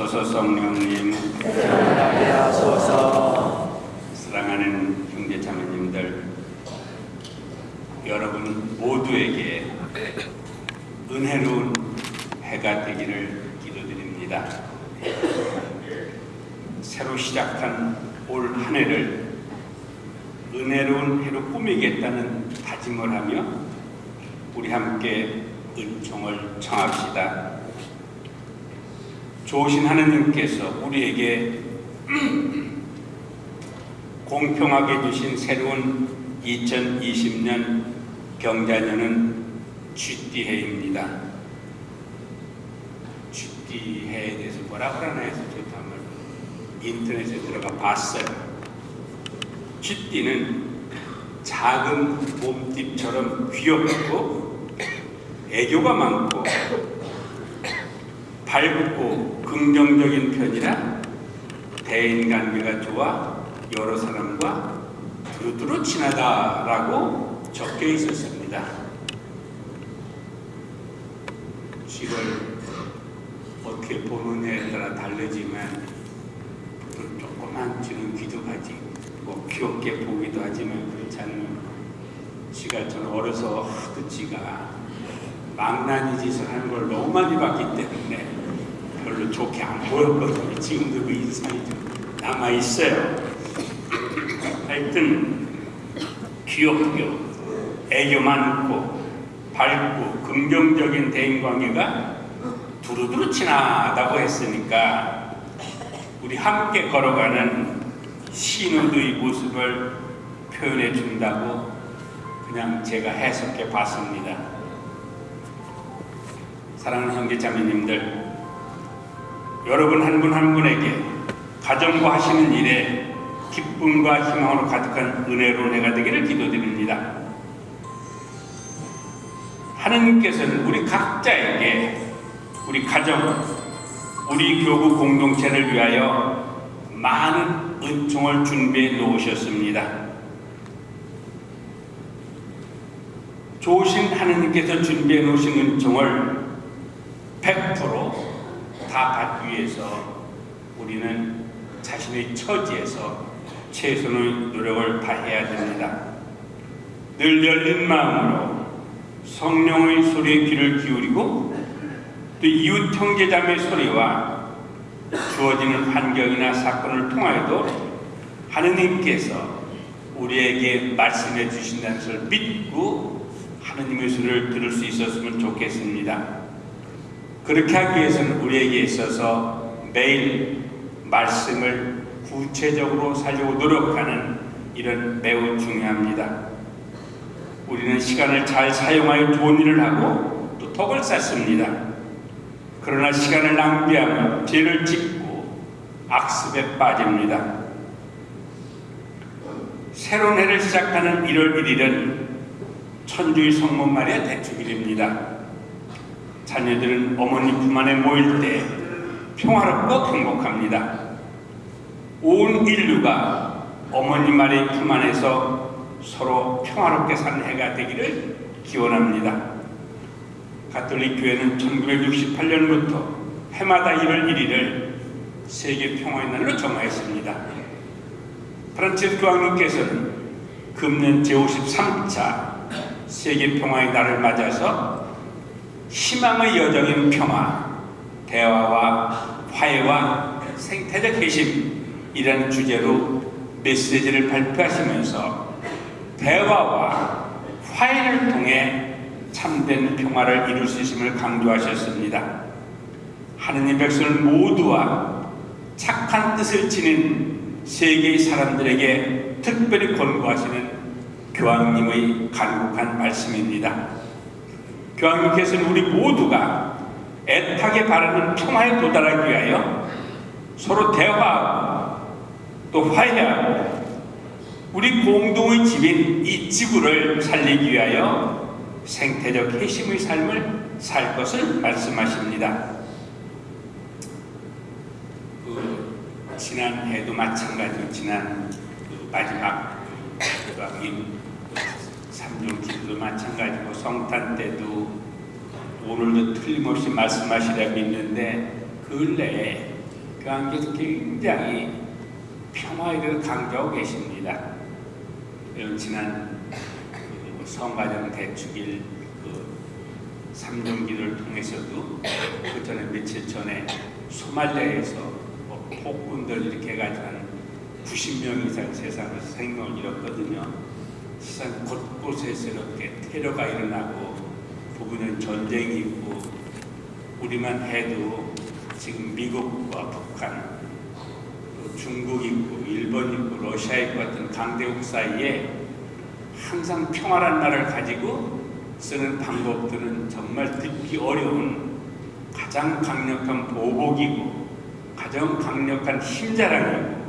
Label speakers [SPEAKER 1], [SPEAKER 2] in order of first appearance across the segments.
[SPEAKER 1] 오소서 성령님
[SPEAKER 2] 하게 하소서
[SPEAKER 1] 사랑하는 형제 자매님들 여러분 모두에게 은혜로운 해가 되기를 기도드립니다. 새로 시작한 올 한 해를 은혜로운 해로 꾸미겠다는 다짐을 하며 우리 함께 은총을 청합시다. 좋으신 하느님께서 우리에게 공평하게 주신 새로운 2020년 경자년은 쥐띠해입니다. 쥐띠해에 대해서 뭐라 그러나 해서 저도 한번 인터넷에 들어가 봤어요. 쥐띠는 작은 몸띠처럼 귀엽고 애교가 많고 밝고 긍정적인 편이라 대인관계가 좋아 여러 사람과 두루두루 친하다라고 적혀 있었습니다. 이걸 어떻게 보느냐에 따라 다르지만 또 조그만 쥐는 귀도 가지 뭐 귀엽게 보기도 하지만 그렇지 않으면 쥐가 저는 어려서 하도 쥐가 망나니 짓을 하는 걸 너무 많이 봤기 때문에 별로 좋게 안 보였거든요. 지금도 그 인상이 좀 남아 있어요. 하여튼 귀엽고 애교 많고 밝고 긍정적인 대인관계가 두루두루 친하다고 했으니까 우리 함께 걸어가는 신우의 모습을 표현해 준다고 그냥 제가 해석해 봤습니다. 사랑하는 형제 자매님들 여러분 한분한 분에게 가정과 하시는 일에 기쁨과 희망으로 가득한 은혜로운 해가 되기를 기도드립니다. 하느님께서는 우리 각자에게 우리 가정, 우리 교구 공동체를 위하여 많은 은총을 준비해 놓으셨습니다. 좋으신 하느님께서 준비해 놓으신 은총을 100% 다 받기 위해서 우리는 자신의 처지에서 최선의 노력을 다해야 됩니다. 늘 열린 마음으로 성령의 소리에 귀를 기울이고 또 이웃 형제자매 소리와 주어지는 환경이나 사건을 통하여도 하느님께서 우리에게 말씀해 주신다는 것을 믿고 하느님의 소리를 들을 수 있었으면 좋겠습니다. 그렇게 하기 위해서는 우리에게 있어서 매일 말씀을 구체적으로 살려고 노력하는 일은 매우 중요합니다. 우리는 시간을 잘 사용하여 좋은 일을 하고 또 덕을 쌓습니다. 그러나 시간을 낭비하며 죄를 짓고 악습에 빠집니다. 새로운 해를 시작하는 1월 1일은 천주의 성문 말의 대축일입니다. 자녀들은 어머니 품 안에 모일 때 평화롭고 행복합니다. 온 인류가 어머니 말의 품 안에서 서로 평화롭게 사는 해가 되기를 기원합니다. 가톨릭 교회는 1968년부터 해마다 1월 1일을 세계 평화의 날로 정하였습니다. 프란치스 교황님께서는 금년 제53차 세계 평화의 날을 맞아서 희망의 여정인 평화, 대화와 화해와 생태적 회심이라는 주제로 메시지를 발표하시면서 대화와 화해를 통해 참된 평화를 이룰 수 있음을 강조하셨습니다. 하느님 백성을 모두와 착한 뜻을 지닌 세계의 사람들에게 특별히 권고하시는 교황님의 간곡한 말씀입니다. 교황님께서는 우리 모두가 애타게 바라는 평화에 도달하기 위하여 서로 대화하고 또 화해하고 우리 공동의 집인 이 지구를 살리기 위하여 생태적 회심의 삶을 살 것을 말씀하십니다. 그 지난해도 마찬가지로 지난 그 마지막 교황님 기도도 마찬가지고 성탄 때도 오늘도 틀림없이 말씀하시라 믿는데 근래에 교황께서 굉장히 평화에 대해서 강조하고 계십니다. 지난 그 성가정 대축일 그 삼종기를 통해서도 그 전에 며칠 전에 소말리아에서 뭐 폭군들 이렇게 해가지고 한 90명 이상 세상에서 생명을 잃었거든요. 세상 곳곳에서 이렇게 테러가 일어나고 부분은 전쟁이 있고 우리만 해도 지금 미국과 북한 또 중국 있고 일본 있고 러시아 있고 같은 강대국 사이에 항상 평화란 말을 가지고 쓰는 방법들은 정말 듣기 어려운 가장 강력한 보복이고 가장 강력한 힘자랑이고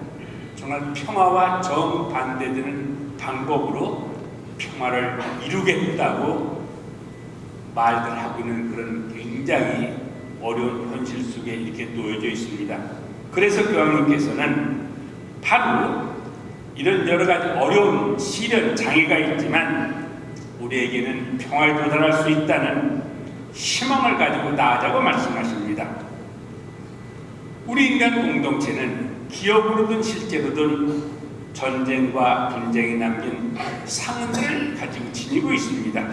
[SPEAKER 1] 정말 평화와 정반대되는 방법으로 평화를 이루겠다고 말들 하고 있는 그런 굉장히 어려운 현실 속에 이렇게 놓여져 있습니다. 그래서 교황님께서는 바로 이런 여러 가지 어려운 시련 장애가 있지만 우리에게는 평화에 도달할 수 있다는 희망을 가지고 나아자고 말씀하십니다. 우리 인간 공동체는 기업으로든 실제로든 전쟁과 분쟁이 남긴 상흔들을 가지고 지니고 있습니다.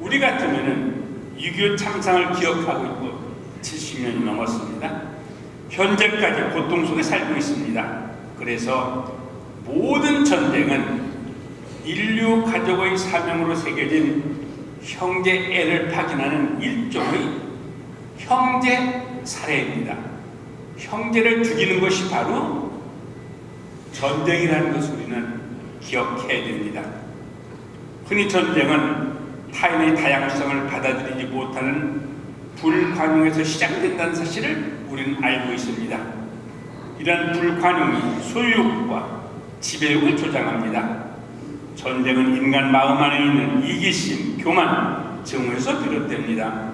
[SPEAKER 1] 우리 같으면 은 6.25 참상을 기억하고 있고 70년이 넘었습니다. 현재까지 고통 속에 살고 있습니다. 그래서 모든 전쟁은 인류 가족의 사명으로 새겨진 형제 애를 파견하는 일종의 형제 살해입니다. 형제를 죽이는 것이 바로 전쟁이라는 것을 우리는 기억해야 됩니다. 흔히 전쟁은 타인의 다양성을 받아들이지 못하는 불관용에서 시작된다는 사실을 우리는 알고 있습니다. 이런 불관용이 소유욕과 지배욕을 조장합니다. 전쟁은 인간 마음 안에 있는 이기심, 교만, 증오에서 비롯됩니다.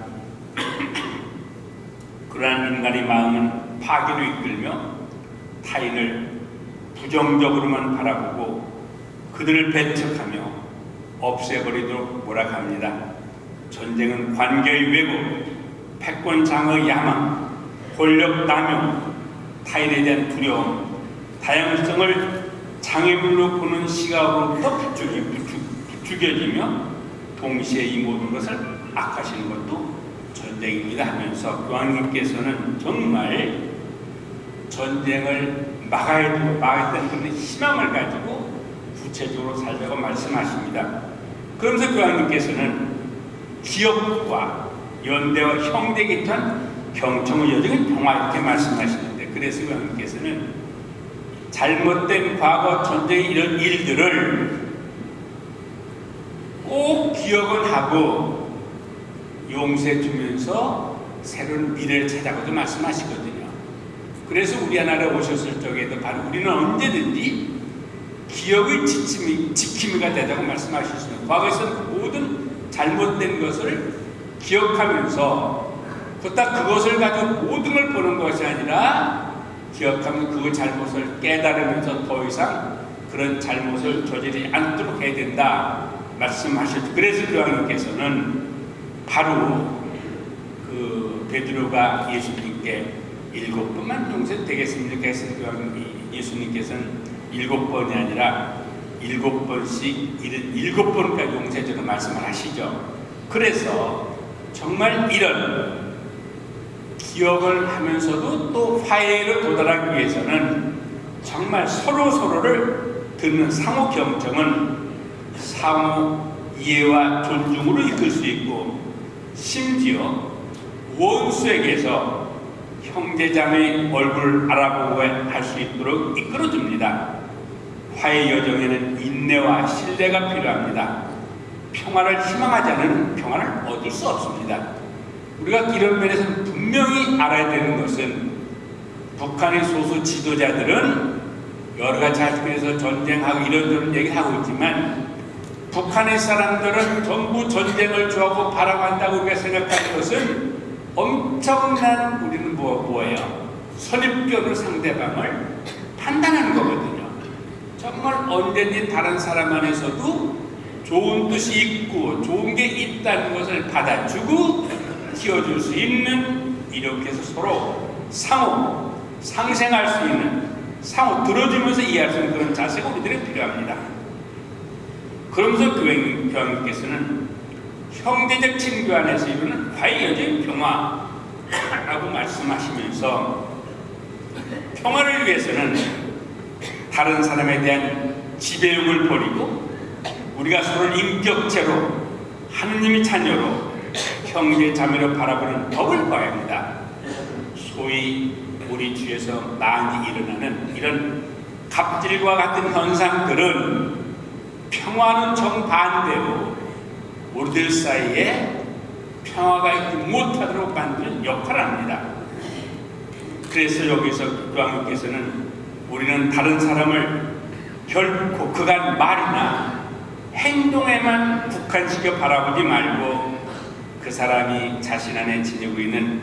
[SPEAKER 1] 그러한 인간의 마음은 파괴로 이끌며 타인을 부정적으로만 바라보고 그들을 배척하며 없애버리도록 몰아갑니다. 전쟁은 관계의 왜곡, 패권 장의 야망, 권력 남용, 타인에 대한 두려움, 다양성을 장애물로 보는 시각으로부터 부추기, 부추, 부추겨지며 동시에 이 모든 것을 악하시는 것도 전쟁입니다 하면서 교황님께서는 정말 전쟁을 막아야 되고 막아야 그런 희망을 가지고 구체적으로 살자고 말씀하십니다. 그러면서 교황님께서는 기업과 연대와 형제 기탄 경청의 여정은 평화 이렇게 말씀하시는데 그래서 교황님께서는 잘못된 과거 전쟁의 이런 일들을 꼭 기억을 하고 용서해 주면서 새로운 미래를 찾아가도 말씀하시거든요. 그래서 우리 하나라 오셨을 적에도 바로 우리는 언제든지 기억의 지킴이, 지킴이가 되자고 말씀하셨습니다. 과거에서는 그 모든 잘못된 것을 기억하면서 그딱 그것을 가지고 모든 걸 보는 것이 아니라 기억하면 그 잘못을 깨달으면서 더 이상 그런 잘못을 저지르지 않도록 해야 된다 말씀하셨죠. 그래서 교황님께서는 바로 그 베드로가 예수님께 일곱 번만 용서 되겠습니까? 해서 예수님께서는 일곱 번이 아니라 일곱 번씩 일곱 번까지 용서해주는 말씀을 하시죠. 그래서 정말 이런 기억을 하면서도 또 화해로 도달하기 위해서는 정말 서로 서로를 듣는 상호 경청은 상호 이해와 존중으로 이끌 수 있고 심지어 원수에게서 형제자매의 얼굴을 알아보고 할 수 있도록 이끌어줍니다. 화해 여정에는 인내와 신뢰가 필요합니다. 평화를 희망하지 않으면 평화를 얻을 수 없습니다. 우리가 이런 면에서 분명히 알아야 되는 것은 북한의 소수 지도자들은 여러 가지 자식에서 전쟁하고 이런저런 얘기하고 있지만 북한의 사람들은 전부 전쟁을 좋아하고 바라만다고 우리가 생각하는 것은 엄청난 우리는 뭐, 뭐예요? 선입견으로 상대방을 판단하는 거거든요. 정말 언제든지 다른 사람 안에서도 좋은 뜻이 있고 좋은 게 있다는 것을 받아주고 키워줄 수 있는 이렇게 해서 서로 상호 상생할 수 있는 상호 들어주면서 이해할 수 있는 그런 자세가 우리들이 필요합니다. 그러면서 교황님께서는 형제적 친교 안에서 이루는 화해여적 평화라고 말씀하시면서 평화를 위해서는 다른 사람에 대한 지배욕을 버리고 우리가 서로를 인격체로 하느님의 자녀로 형제 자매로 바라보는 법을 봐야 합니다. 소위 우리 주에서 많이 일어나는 이런 갑질과 같은 현상들은 평화는 정반대로 우리들 사이에 평화가 있지 못하도록 만드는 역할을 합니다. 그래서 여기서 교황님께서는 우리는 다른 사람을 결코 그간 말이나 행동에만 국한시켜 바라보지 말고 그 사람이 자신 안에 지니고 있는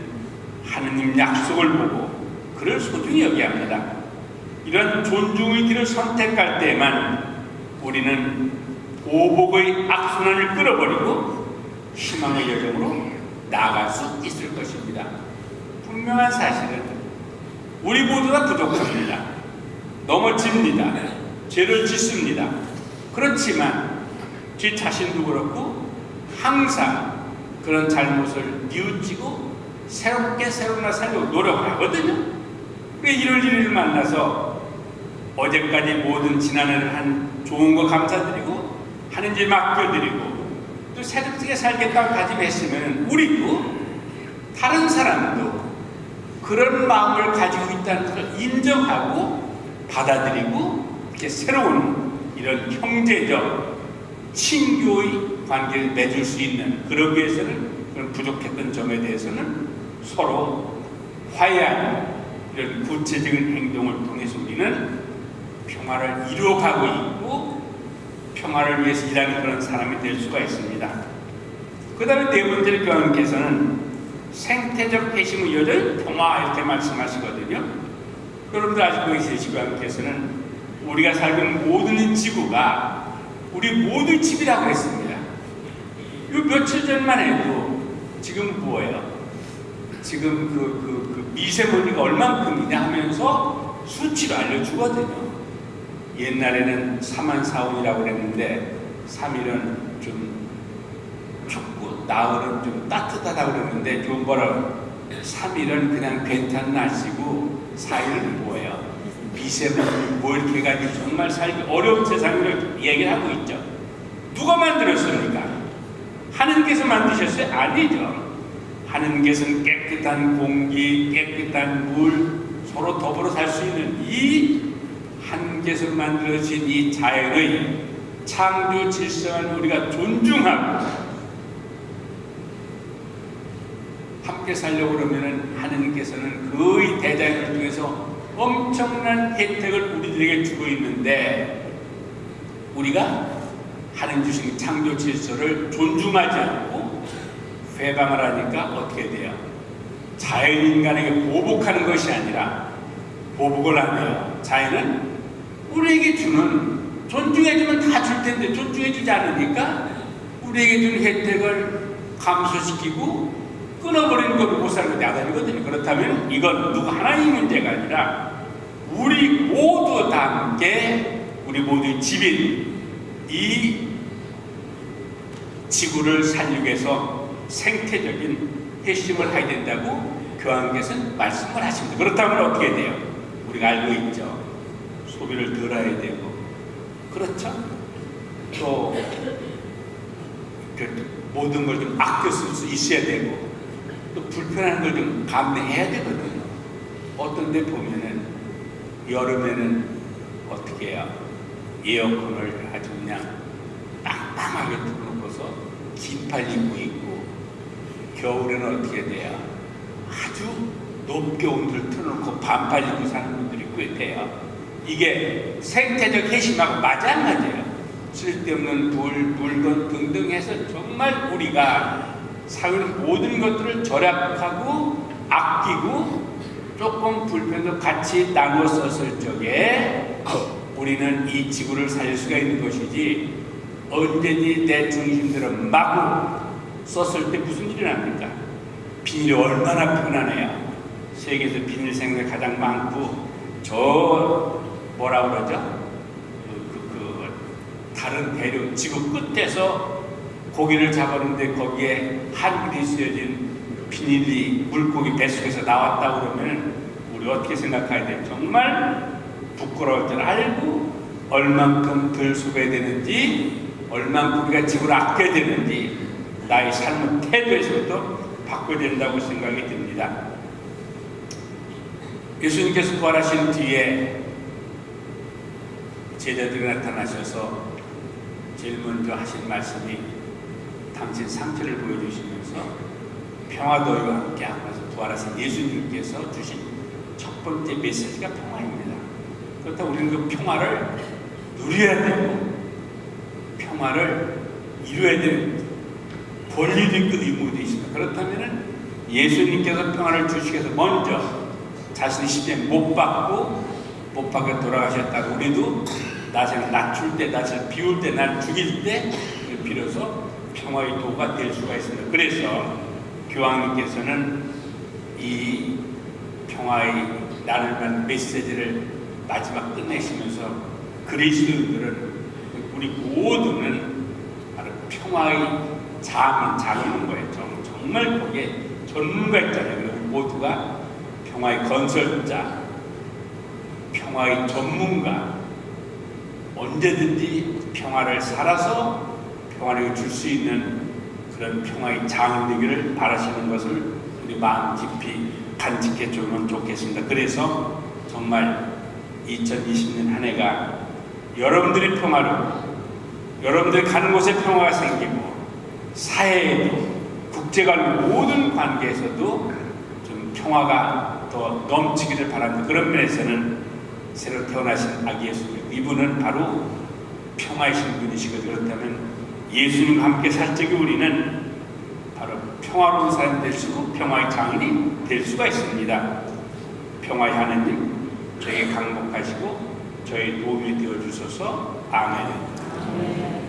[SPEAKER 1] 하느님 약속을 보고 그를 소중히 여겨야 합니다. 이런 존중의 길을 선택할 때만 우리는 오복의 악순환을 끌어버리고 희망의 여정으로 나아갈 수 있을 것입니다. 분명한 사실은 우리 모두가 부족합니다. 넘어집니다. 죄를 짓습니다. 그렇지만 제 자신도 그렇고 항상 그런 잘못을 뉘우치고 새롭게 새로운 살려고 노력하거든요. 왜 이럴 일을 만나서 어제까지 모든 지난해를 한 좋은 거 감사드리고 하는 일 맡겨드리고 또 새롭게 살겠다고 다짐했으면 우리도 다른 사람도 그런 마음을 가지고 있다는 것을 인정하고 받아들이고 이렇게 새로운 이런 형제적 친교의 관계를 맺을 수 있는 그러기 위해서는 그런 부족했던 점에 대해서는 서로 화해하는 이런 구체적인 행동을 통해서 우리는 평화를 이루어가고 있고 평화를 위해서 일하는 그런 사람이 될 수가 있습니다. 그 다음에 네 번째로 교황님께서는 생태적 회심의 여절 평화 이렇게 말씀하시거든요. 여러분들 아시고 계시지 교황님께서는 우리가 있는 모든 지구가 우리 모두 집이라고 했습니다. 이 며칠 전만 해도 지금 뭐예요? 지금 그, 그, 그 미세먼지가 얼만큼이냐 하면서 수치로 알려주거든요. 옛날에는 3만 4원이라고 그랬는데 3일은 좀 춥고 나흘은 좀 따뜻하다고 그랬는데 좀 뭐라 3일은 그냥 괜찮은 날씨고 4일은 뭐예요? 미세먼지 뭐 이렇게 해가지고 정말 살기 어려운 세상을 얘기를 하고 있죠. 누가 만들었습니까? 하느님께서 만드셨어요? 아니죠. 하느님께서는 깨끗한 공기, 깨끗한 물, 서로 더불어 살 수 있는 이 하느님께서 만들어진 이 자연의 창조 질서를 우리가 존중하고 함께 살려고 그러면은 하느님께서는 그의 대자연을 통해서 엄청난 혜택을 우리들에게 주고 있는데 우리가 하는 주신 창조 질서를 존중하지 않고 회방을 하니까 어떻게 돼요? 자연인간에게 보복하는 것이 아니라 보복을 하며 자연은 우리에게 주는 존중해주면 다 줄 텐데 존중해주지 않으니까 우리에게 주는 혜택을 감소시키고 끊어버리는 것도 못 사는 게 야단이거든요. 그렇다면 이건 누구 하나의 문제가 아니라 우리 모두 다 함께 우리 모두의 집인 이 지구를 살리기 위해서 생태적인 회심을 해야 된다고 교황께서는 말씀을 하십니다. 그렇다면 어떻게 돼요? 우리가 알고 있죠. 소비를 덜 해야 되고 그렇죠? 또그 모든 걸 좀 아껴 쓸 수 있어야 되고 또 불편한 걸 좀 감내해야 되거든요. 어떤 데 보면은 여름에는 어떻게 해요? 에어컨을 아주 그냥 빵빵하게 틀어놓고서 긴팔 입고 있고 겨울에는 어떻게 돼요? 아주 높게 온도를 틀어놓고 반팔 입고 사는 분들이 꽤 돼요. 이게 생태적 회심하고 마찬가지예요. 쓸데없는 불, 물건 등등 해서 정말 우리가 사는 모든 것들을 절약하고 아끼고 조금 불편도 같이 나눠 썼을 적에 우리는 이 지구를 살릴 수가 있는 것이지 언제니 내 중심대로 마구 썼을 때 무슨 일이 납니까? 비닐이 얼마나 편하네요. 세계에서 비닐 생산이 가장 많고 저 뭐라 그러죠? 그, 그, 그 다른 대륙 지구 끝에서 고기를 잡았는데 거기에 한글이 쓰여진 비닐이 물고기 뱃속에서 나왔다 그러면 우리 어떻게 생각해야 돼요? 정말 부끄러울 줄 알고 얼만큼 덜 수고해야 되는지 얼만큼 우리가 집을 아껴야 되는지 나의 삶의 태도에서부터 바꿔야 된다고 생각이 듭니다. 예수님께서 부활하신 뒤에 제자들이 나타나셔서 제일 먼저 하신 말씀이 당신 상태를 보여주시면서 평화도와 함께 하면서 부활하신 예수님께서 주신 첫 번째 메시지가 평화입니다. 그렇다고 우리는 그 평화를 누려야 되고 평화를 이루어야 되는 권리도 있고 의무도 있습니다. 그렇다면 예수님께서 평화를 주시기 위해서 먼저 자신의 십자에 못 받고 못 받게 돌아가셨다고 우리도 나를 낮출 때, 나를 비울 때, 나를 죽일 때 비로소 평화의 도가 될 수가 있습니다. 그래서 교황님께서는 이 평화의 나를 위한 메시지를 마지막 끝내시면서 그리스도인들은 우리 모두는 바로 평화의 장인, 장인인 거예요. 정- 정말 거기에 전문가 있잖아요. 우리 모두가 평화의 건설자, 평화의 전문가, 언제든지 평화를 살아서 평화를 줄 수 있는 그런 평화의 장인 되기를 바라시는 것을 우리 마음 깊이 간직해 주면 좋겠습니다. 그래서 정말 2020년 한 해가 여러분들의 평화로 여러분들이 가는 곳에 평화가 생기고 사회에도 국제간 모든 관계에서도 좀 평화가 더 넘치기를 바랍니다. 그런 면에서는 새로 태어나신 아기 예수 이분은 바로 평화이신 분이시거든요. 그렇다면 예수님과 함께 살 적에 우리는 바로 평화로운 사람이 될 수고 평화의 장인이 될 수가 있습니다. 평화의 하나님 저에게 강복하시고 저희 도움이 되어 주소서 아멘.